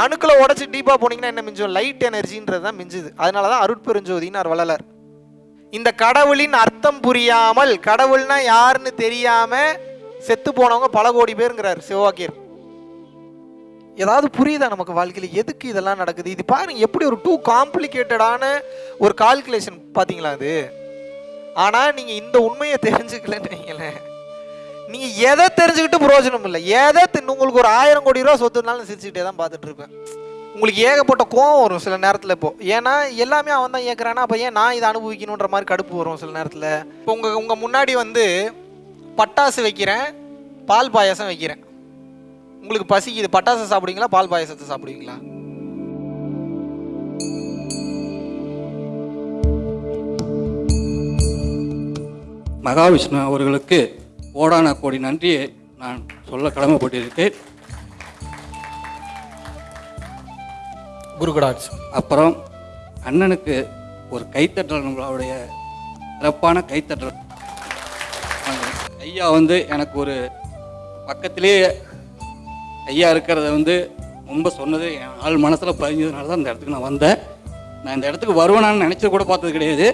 அணுக்களை உடச்சி டீப்பாக போனீங்கன்னா என்ன மிஞ்சும்? லைட் எனர்ஜின்றது தான் மிஞ்சுது. அதனால தான் அருட்பெருஞ்சோதினார் வளலர் இந்த கடவுளின் அர்த்தம் புரியாமல் கடவுள்னா யாருன்னு தெரியாம செத்து போனவங்க பல கோடி பேருங்கிறார் சிவவாக்கியர். ஏதாவது புரியுதா நமக்கு வாழ்க்கையில்? எதுக்கு இதெல்லாம் நடக்குது? இது பாருங்க எப்படி ஒரு டூ காம்ப்ளிகேட்டடான ஒரு கால்குலேஷன் பார்த்தீங்களா அது? ஆனால் நீங்கள் இந்த உண்மையை தெரிஞ்சுக்கலன்னு வைங்களேன். நீங்கள் எதை தெரிஞ்சுக்கிட்டு பிரயோஜனம் இல்லை. எதை உங்களுக்கு ஒரு ஆயிரம் கோடி ரூபா சொத்துனாலும் சிரிச்சுக்கிட்டே தான் பார்த்துட்டு இருப்பேன். உங்களுக்கு ஏகப்பட்ட கோவம் வரும் சில நேரத்தில் இப்போ. ஏன்னா எல்லாமே அவன் தான் ஏற்கிறானா அப்போ ஏன் நான் இதை அனுபவிக்கணுன்ற மாதிரி கடுப்பு வரும் சில நேரத்தில்? இப்போ உங்கள் உங்கள் முன்னாடி வந்து பட்டாசு வைக்கிறேன் பால் பாயாசம் வைக்கிறேன். உங்களுக்கு பசிக்குது. பட்டாசு சாப்பிடுவீங்களா? பால் பாயாசத்தை சாப்பிடுவீங்களா? மகாவிஷ்ணு அவர்களுக்கு கோடான கோடி நன்றியை நான் சொல்ல கடமைப்பட்டிருக்கேன். குருகுடாட்ஸ் அப்புறம் அண்ணனுக்கு ஒரு கைத்தட்டல் நம்மளுடைய சிறப்பான கைத்தட்டல். ஐயா வந்து எனக்கு ஒரு பக்கத்திலே ஐயா இருக்கிறத வந்து ரொம்ப சொன்னது என் ஆள் மனசில் பதிஞ்சதுனால தான் இந்த இடத்துக்கு நான் வந்தேன். நான் இந்த இடத்துக்கு வருவேனான்னு நினச்சது கூட பார்த்தது கிடையாது.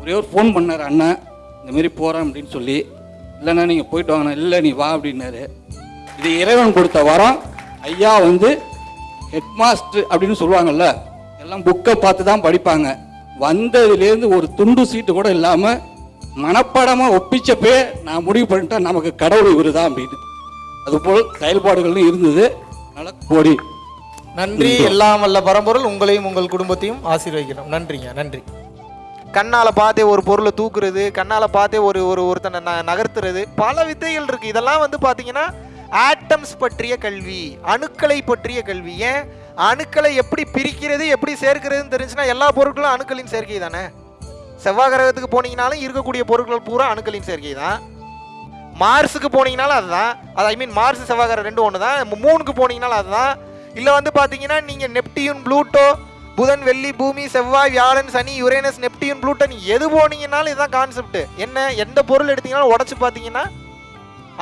ஒரே ஒரு ஃபோன் பண்ணார் அண்ணன் இந்த மாதிரி போகிறேன் அப்படின்னு சொல்லி இல்லைண்ணா நீங்கள் போயிட்டு வாங்கண்ணா. இல்லை நீ வா அப்படின்னாரு. இது இறைவன் கொடுத்த வரம் ஐயா வந்து ஹெட்மாஸ்டர் அப்படின்னு சொல்லுவாங்கல்ல எல்லாம் புக்கை பார்த்து தான் படிப்பாங்க. வந்ததுலேருந்து ஒரு துண்டு சீட்டு கூட இல்லாமல் மனப்பாடமாக ஒப்பிச்சப்பே நான் முடிவு பண்ணிட்டேன் நமக்கு கடவுள் இவரு தான் அப்படின்னு. அதுபோல் செயல்பாடுகளும் இருந்தது. அதனால் கோடி. நன்றி. எல்லாம் வல்ல பரம்பொருள் உங்களையும் உங்கள் குடும்பத்தையும் ஆசீர்வதிக்கிறோம் நன்றிங்க நன்றி. கண்ணால் பார்த்தே ஒரு பொருளை தூக்குறது கண்ணால் பார்த்தே ஒரு ஒரு ஒருத்தனை ந நகர்த்துறது பல வித்தைகள் இருக்குது இதெல்லாம் வந்து பார்த்தீங்கன்னா ஆட்டம்ஸ் பற்றிய கல்வி அணுக்களை பற்றிய கல்வி. ஏன்? அணுக்களை எப்படி பிரிக்கிறது எப்படி சேர்க்கிறதுன்னு தெரிஞ்சுன்னா எல்லா பொருட்களும் அணுக்களின் சேர்க்கை தானே? செவ்வாய் கிரகத்துக்கு போனீங்கனாலும் இருக்கக்கூடிய பொருட்கள் பூரா அணுக்களின் சேர்க்கை தான். மார்ஸுக்கு போனீங்கனாலும் அதுதான். அது ஐ மீன் மார்ஸ் செவ்வாய் கிரகம் ரெண்டு ஒன்று தான் மூணுக்கு போனீங்கனாலும் அதுதான். இல்லை வந்து பார்த்தீங்கன்னா நீங்கள் நெப்டியூன் ப்ளூட்டோ புதன் வெள்ளி பூமி செவ்வாய் வியாழன் சனி யுரேனஸ் நெப்டியூன் ப்ளூட்டன் எது போனீங்கனாலும் இதுதான் கான்செப்ட் என்ன எந்த பொருள் எடுத்தீங்கனாலும் உடச்சி பார்த்தீங்கன்னா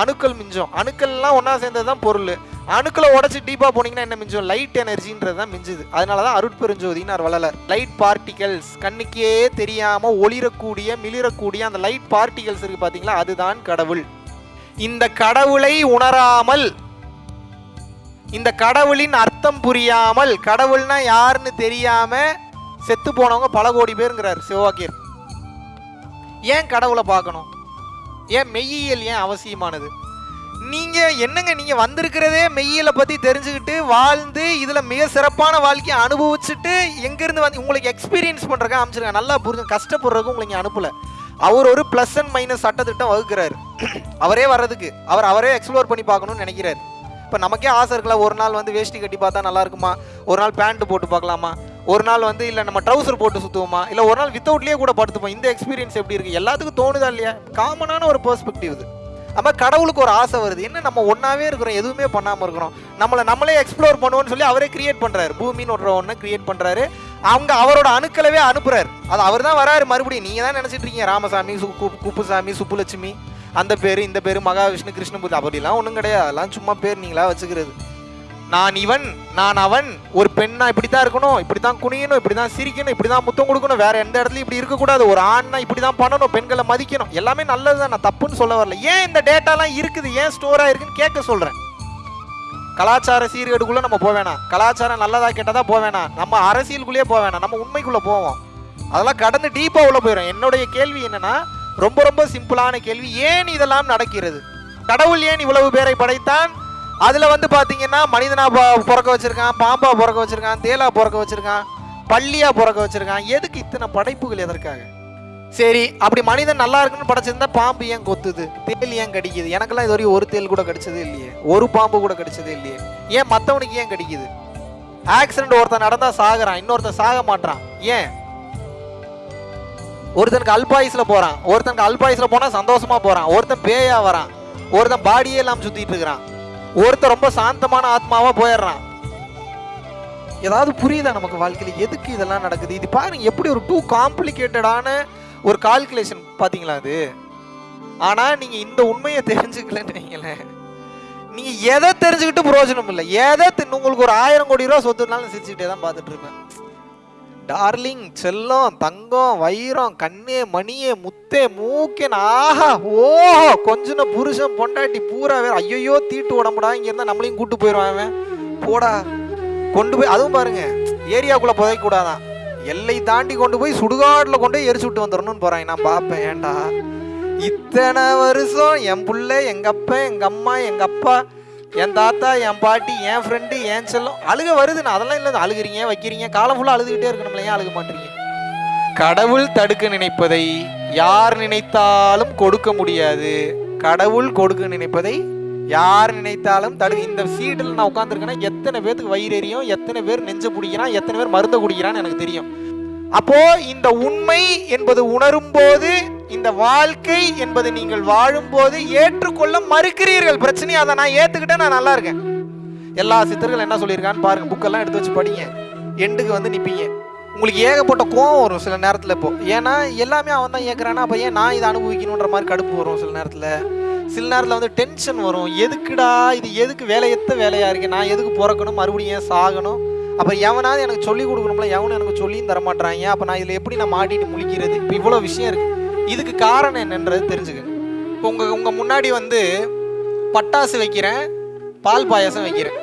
அணுக்கள் மிஞ்சம். அணுக்கள்லாம் ஒன்றா சேர்ந்தது தான் பொருள். அணுக்களை உடச்சி டீப்பாக போனீங்கன்னா என்ன மிஞ்சம்? லைட் எனர்ஜின்றது தான் மிஞ்சுது. அதனால தான் அருட்பெருஞ்சோதினார் வளர லைட் பார்ட்டிகல்ஸ் கண்ணுக்கே தெரியாமல் ஒளிரக்கூடிய மிளிரக்கூடிய அந்த லைட் பார்ட்டிகல்ஸ் இருக்குது பார்த்தீங்களா? அதுதான் கடவுள். இந்த கடவுளை உணராமல் இந்த கடவுளின் அர்த்தம் புரியாமல் கடவுள்னா யாருன்னு தெரியாம செத்து போனவங்க பல கோடி பேருங்கிறார் சிவவாக்கியர். ஏன் கடவுளை பார்க்கணும்? ஏன் மெய்யியல் ஏன் அவசியமானது? நீங்க என்னங்க நீங்க வந்திருக்கிறதே மெய்யியலை பத்தி தெரிஞ்சுக்கிட்டு வாழ்ந்து இதுல மிக சிறப்பான வாழ்க்கையை அனுபவிச்சுட்டு எங்கிருந்து வந்து உங்களுக்கு எக்ஸ்பீரியன்ஸ் பண்றதுக்கு அமைச்சிருக்காங்க நல்லா புரிஞ்சு கஷ்டப்படுறதுக்கு உங்களுக்கு அனுப்பல. அவர் ஒரு ப்ளஸ் அண்ட் மைனஸ் சட்டத்திட்டம் வகுக்கிறாரு. அவரே வர்றதுக்கு அவர் அவரே எக்ஸ்ப்ளோர் பண்ணி பார்க்கணும்னு நினைக்கிறாரு. இப்போ நமக்கே ஆசை இருக்குல்ல ஒரு நாள் வந்து வேஷ்டி கட்டி பார்த்தா நல்லா இருக்குமா? ஒரு நாள் பேண்ட் போட்டு பார்க்கலாமா? ஒரு நாள் வந்து இல்லை நம்ம ட்ரௌசர் போட்டு சுற்றுவோமா இல்லை ஒரு நாள் வித்தவுட்லேயே கூட படுத்துப்போம். இந்த எக்ஸ்பீரியன்ஸ் எப்படி இருக்குது எல்லாத்துக்கும் தோணுதா இல்லையா? காமனான ஒரு பெர்ஸ்பெக்டிவ் இது. நம்ம கடவுளுக்கு ஒரு ஆசை வருது. என்ன நம்ம ஒன்றாவே இருக்கிறோம் எதுவுமே பண்ணாமல் இருக்கிறோம். நம்மளை நம்மளே எக்ஸ்ப்ளோர் பண்ணுவோம்னு சொல்லி அவரே கிரியேட் பண்ணுறாரு பூமின்னு ஒரு ஒன்று கிரியேட் பண்ணுறாரு அவங்க அவரோட அணுக்களவே அனுப்புறாரு. அது அவர் தான் வராரு மறுபடியும். நீங்கள் தான் நினச்சிட்டு இருக்கீங்க ராமசாமி சு கு- குப்புசாமி சுப்புலட்சுமி. அந்த பேர் இந்த பேர் மகாவிஷ்ணு கிருஷ்ணபுரி அப்படிலாம் ஒன்றும் கிடையாது. அதெல்லாம் சும்மா பேர் நீங்களா வச்சுக்கிறது. நான் இவன் நான் அவன் ஒரு பெண்ணா இப்படி தான் இருக்கணும் இப்படி தான் குனியணும் இப்படி தான் சிரிக்கணும் இப்படி தான் முத்தம் கொடுக்கணும். வேற எந்த இடத்துலையும் இப்படி இருக்கக்கூடாது. ஒரு ஆண்னா இப்படி தான் பண்ணணும் பெண்களை மதிக்கணும். எல்லாமே நல்லது தான் நான் தப்புன்னு சொல்ல வரல. ஏன் இந்த டேட்டாலாம் இருக்குது? ஏன் ஸ்டோராக இருக்குன்னு கேட்க சொல்கிறேன் கலாச்சார சீர்கேடுக்குள்ளே நம்ம போக வேணாம். கலாச்சாரம் நல்லதா கேட்டதாக போக வேணாம். நம்ம அரசியலுக்குள்ளேயே போக வேணாம். நம்ம உண்மைக்குள்ளே போவோம். அதெல்லாம் கடந்து டீப்பாக உள்ள போயிடும் என்னுடைய கேள்வி என்னென்னா ரொம்ப ரொம்ப சிம்பிளான கேள்வி. ஏன் இதெல்லாம் நடக்கிறது? கடவுள் ஏன் இவ்வளவு பேரை படைத்தான்? அதில் வந்து பார்த்தீங்கன்னா மனிதனா பிறக்க வச்சுருக்கான் பாம்பா பிறக்க வச்சுருக்கான் தேலா பிறக்க வச்சுருக்கான் பள்ளியாக பிறக்க வச்சுருக்கான். எதுக்கு இத்தனை படைப்புகள் எதற்காக? சரி அப்படி மனிதன் நல்லா இருக்குன்னு படைச்சிருந்தா பாம்பு ஏன் கொத்துது? தேல் ஏன் கடிக்குது? எனக்கெல்லாம் இது வரையும் ஒரு தேல் கூட கடிச்சதே இல்லையே. ஒரு பாம்பு கூட கடிச்சதே இல்லையே. ஏன் மற்றவனுக்கு ஏன் கடிக்குது? ஆக்சிடென்ட் ஒருத்தன் நடந்தால் சாகுறான் இன்னொருத்தன் சாக மாட்றான். ஏன்? ஒருத்தனுக்கு அல்பாயுஸ்ல போறான். ஒருத்தனுக்கு அல்பாயுஸ்ல போனால் சந்தோஷமா போறான். ஒருத்தன் பேயா வரான். ஒருத்தன் பாடியே இல்லாமல் சுத்திட்டு இருக்கிறான். ஒருத்தன் ரொம்ப சாந்தமான ஆத்மாவா போயிடுறான். ஏதாவது புரியுதா நமக்கு வாழ்க்கையில? எதுக்கு இதெல்லாம் நடக்குது? இது பாருங்க எப்படி ஒரு டூ காம்ப்ளிகேட்டடான ஒரு கால்குலேஷன் பார்த்தீங்களா அது ஆனா நீங்க இந்த உண்மையை தெரிஞ்சுக்கலன்னு வைங்களேன். நீங்க எதை தெரிஞ்சுக்கிட்டு பிரயோஜனம் இல்லை. எதை உங்களுக்கு ஒரு ஆயிரம் கோடி ரூபா சொத்துனாலும் சிரிச்சுக்கிட்டே தான் பார்த்துட்டு இருப்பேன். டார்லிங் செல்லம் தங்கம் வைரம் கண்ணே மணியே முத்தே மூக்கேன் ஆஹா ஓஹோ கொஞ்சன புருஷன் பொண்டாட்டி பூரா வேற. ஐயோ தீட்டு உடம்புடா இங்க இருந்தா நம்மளையும் கூட்டு போயிடுவான் அவன் போடா கொண்டு போய் அதுவும் பாருங்க ஏரியாக்குள்ள புதைக்க கூடாதான். எல்லை தாண்டி கொண்டு போய் சுடுகாட்டில் கொண்டு போய் எரிச்சு விட்டு வந்துடணும்னு போறாங்க நான் பார்ப்பேன் ஏன்டா? இத்தனை வருஷம் என் பிள்ளை எங்க அப்பா எங்க அம்மா எங்க அப்பா என் தாத்தா என் பாட்டி என் ஃப்ரெண்டு என் செல்லம். அழுக வருதுன்னு அதெல்லாம் இல்லை அழுகுறீங்க வைக்கிறீங்க. காலம் ஃபுல்லாக அழுதுகிட்டே இருக்கணும்ல ஏன் அழுக மாட்டீங்க. கடவுள் தடுக்க நினைப்பதை யார் நினைத்தாலும் கொடுக்க முடியாது. கடவுள் கொடுக்க நினைப்பதை யார் நினைத்தாலும் தடு இந்த சீட்டில் நான் உட்காந்துருக்கேன்னா எத்தனை பேருக்கு வயிறு எரியும்? எத்தனை பேர் நெஞ்சு பிடிக்கிறான் எத்தனை பேர் மருந்தை குடிக்கிறான்னு எனக்கு தெரியும். அப்போ இந்த உண்மை என்பது உணரும் போது இந்த வாழ்க்கை என்பது நீங்கள் வாழும்போது ஏற்றுக்கொள்ள மறுக்கிறீர்கள். பிரச்சனையாக அதை நான் ஏற்றுக்கிட்டேன் நான் நல்லா இருக்கேன். எல்லா சித்தர்கள் என்ன சொல்லியிருக்கான்னு பாருங்க. புக்கெல்லாம் எடுத்து வச்சு படிங்க. எண்டுக்கு வந்து நிற்பீங்க உங்களுக்கு ஏகப்பட்ட கோவம் வரும் சில நேரத்தில் இப்போ. ஏன்னா எல்லாமே அவன் தான் ஏற்கிறானா அப்போ ஏன் நான் இதை அனுபவிக்கணுன்ற மாதிரி கடுப்பு வரும் சில நேரத்தில்? சில நேரத்தில் வந்து டென்ஷன் வரும். எதுக்குடா இது? எதுக்கு வேலையத்த வேலையாக இருக்கு? நான் எதுக்கு பிறக்கணும்? மறுபடியும் ஏன் சாகணும்? அப்போ எவனாவது எனக்கு சொல்லி கொடுக்கணும்ல எவனும் எனக்கு சொல்லியும் தரமாட்டாங்க அப்போ நான் இதில் எப்படி நான் மாட்டிட்டு முழிக்கிறது? இப்போ இவ்வளோ விஷயம் இருக்குது இதுக்கு காரணம் என்னன்றது தெரிஞ்சுக்கங்க இப்போ உங்கள் உங்கள் முன்னாடி வந்து பட்டாசு வைக்கிறேன் பால் பாயாசம் வைக்கிறேன்.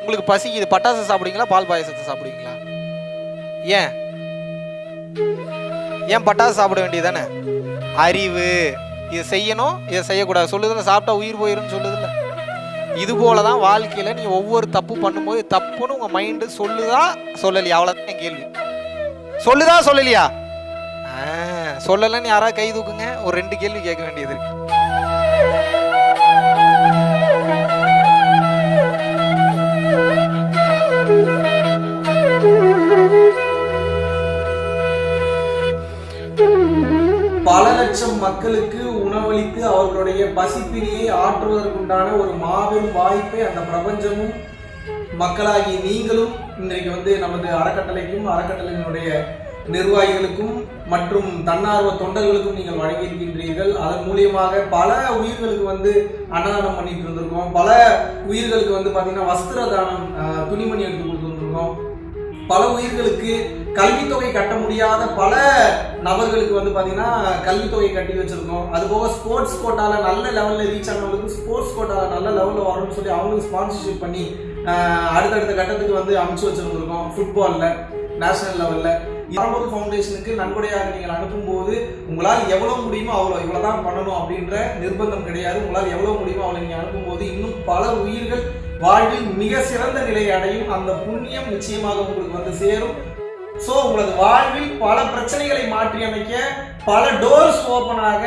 உங்களுக்கு பசிக்குது பட்டாசு சாப்பிடுவீங்களா பால் பாயாசத்தை சாப்பிடுவீங்களா? ஏன்? ஏன் பட்டாசு சாப்பிட வேண்டியதானே அறிவு. இதை செய்யணும் இதை செய்யக்கூடாது. சொல்லுதில்ல சாப்பிட்டா உயிர் போயிரும்னு சொல்லுதில்ல. இது போல தான் வாழ்க்கையில் நீ ஒவ்வொரு தப்பு பண்ணும்போது தப்புன்னு உங்கள் மைண்டு சொல்லுதா சொல்லலையா? அவ்வளோதான் என் கேள்வி. சொல்லுதா சொல்லலையா? ஆ, சொல்லலன்னு யாராவது கை தூக்குங்க. ஒரு ரெண்டு கேள்வி கேட்க வேண்டியது இருக்கு. பல லட்சம் மக்களுக்கு உணவளித்து அவர்களுடைய பசிப்பினியை ஆற்றுவதற்குண்டான ஒரு மாபெரும் வாய்ப்பை அந்த பிரபஞ்சமும் மக்களாகி நீங்களும் இன்றைக்கு வந்து நமது அறக்கட்டளைக்கும் அறக்கட்டளையினுடைய நிர்வாகிகளுக்கும் மற்றும் தன்னார்வ தொண்டர்களுக்கும் நீங்கள் வழங்கியிருக்கின்றீர்கள். அதன் மூலியமாக பல உயிர்களுக்கு வந்து அன்னதானம் பண்ணிட்டு இருந்திருக்கோம். பல உயிர்களுக்கு வந்து பார்த்தீங்கன்னா வஸ்திர தானம் துணிமணி எடுத்து கொடுத்துருந்துருக்கோம் பல உயிர்களுக்கு கல்வித்தொகை கட்ட முடியாத பல நபர்களுக்கு வந்து பார்த்தீங்கன்னா கல்வித்தொகை கட்டி வச்சிருக்கோம். அது போக ஸ்போர்ட்ஸ் கோட்டால நல்ல லெவலில் ரீச் ஆனவங்களுக்கு ஸ்போர்ட்ஸ் கோட்டால நல்ல லெவலில் வரணும்னு சொல்லி அவங்களுக்கு ஸ்பான்சர்ஷிப் பண்ணி அடுத்தடுத்த கட்டத்துக்கு வந்து அமைச்சு வச்சிருந்துருக்கோம். ஃபுட்பாலில் நேஷனல் லெவலில் பரம்பூர் ஃபவுண்டேஷனுக்கு நன்கொடையாக நீங்கள் அனுப்பும்போது உங்களால் எவ்வளோ முடியுமோ அவ்வளோ இவ்வளோ தான் பண்ணணும் அப்படின்ற நிர்பந்தம் கிடையாது. உங்களால் எவ்வளோ முடியுமோ அவ்வளோ நீங்கள் அனுப்பும்போது இன்னும் பல உயிர்கள் வாழ்வில் மிக சிறந்த நிலை அடையும். அந்த புண்ணியம் நிச்சயமாக உங்களுக்கு வந்து சேரும். ஸோ உங்களது வாழ்வில் பல பிரச்சனைகளை மாற்றி அமைக்க பல டோர்ஸ் ஓப்பனாக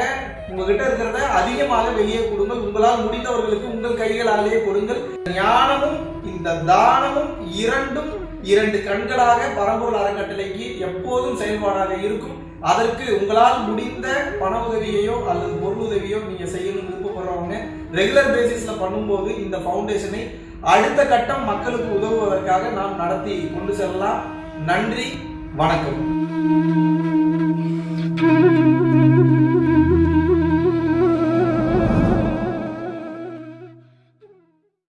உங்ககிட்ட இருக்கிறத அதிகமாக வெளியே கொடுங்கள். உங்களால் முடிந்தவர்களுக்கு உங்கள் கைகளாலேயே கொடுங்கள். ஞானமும் இந்த தானமும் இரண்டும் இரண்டு கண்களாக பரம்பொருள் அறக்கட்டளைக்கு எப்போதும் செயல்பாடாக இருக்கும். அதற்கு உங்களால் முடிந்த பண உதவியையோ அல்லது பொருள் உதவியோ நீங்கள் செய்யணும்னு விருப்பப்படுறவங்க ரெகுலர் பேசிஸில் பண்ணும்போது இந்த ஃபவுண்டேஷனை அடுத்த கட்டம் மக்களுக்கு உதவுவதற்காக நாம் நடத்தி கொண்டு செல்லலாம். நன்றி. வணக்கம்.